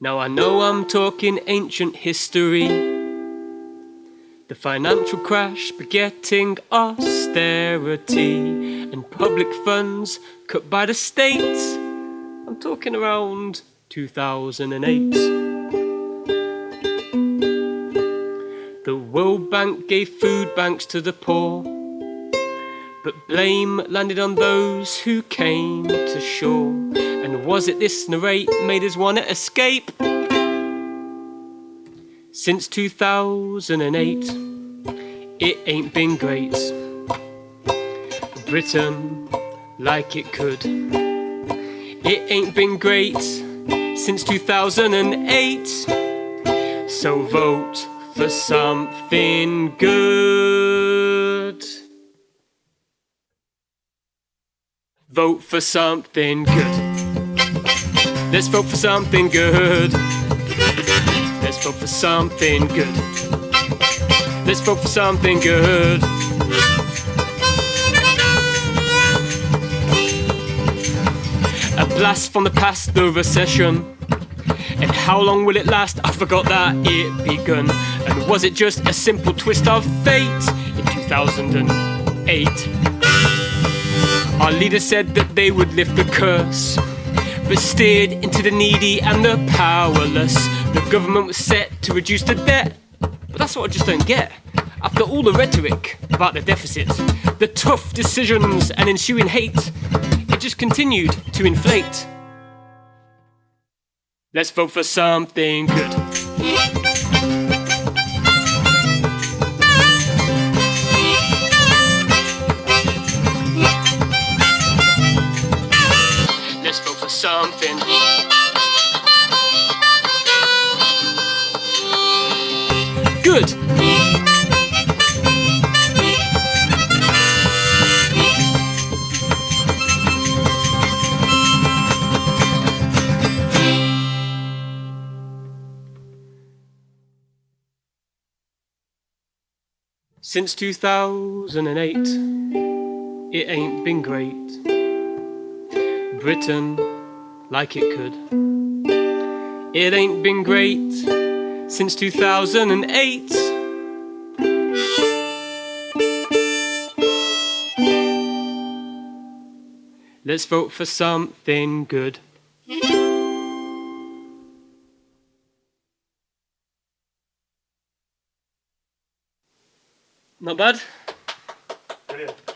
Now I know I'm talking ancient history. The financial crash begetting austerity and public funds cut by the state. I'm talking around 2008. The World Bank gave food banks to the poor, but blame landed on those who came to shore. And was it this narrate made us wanna escape? Since 2008, it ain't been great. Britain, like it could. It ain't been great since 2008. So vote for something good. Vote for something good. Let's vote for something good. Let's vote for something good. Let's vote for something good. A blast from the past, the recession. And how long will it last? I forgot that it begun. And was it just a simple twist of fate in 2008? Our leader said that they would lift the curse, but steered into the needy and the powerless. The government was set to reduce the debt, but that's what I just don't get. After all the rhetoric about the deficit, the tough decisions and ensuing hate, it just continued to inflate. Let's vote for something good. Something. Good. Since 2008, it ain't been great. Britain, like it could. It ain't been great since 2008. Let's vote for something good. Not bad. Brilliant.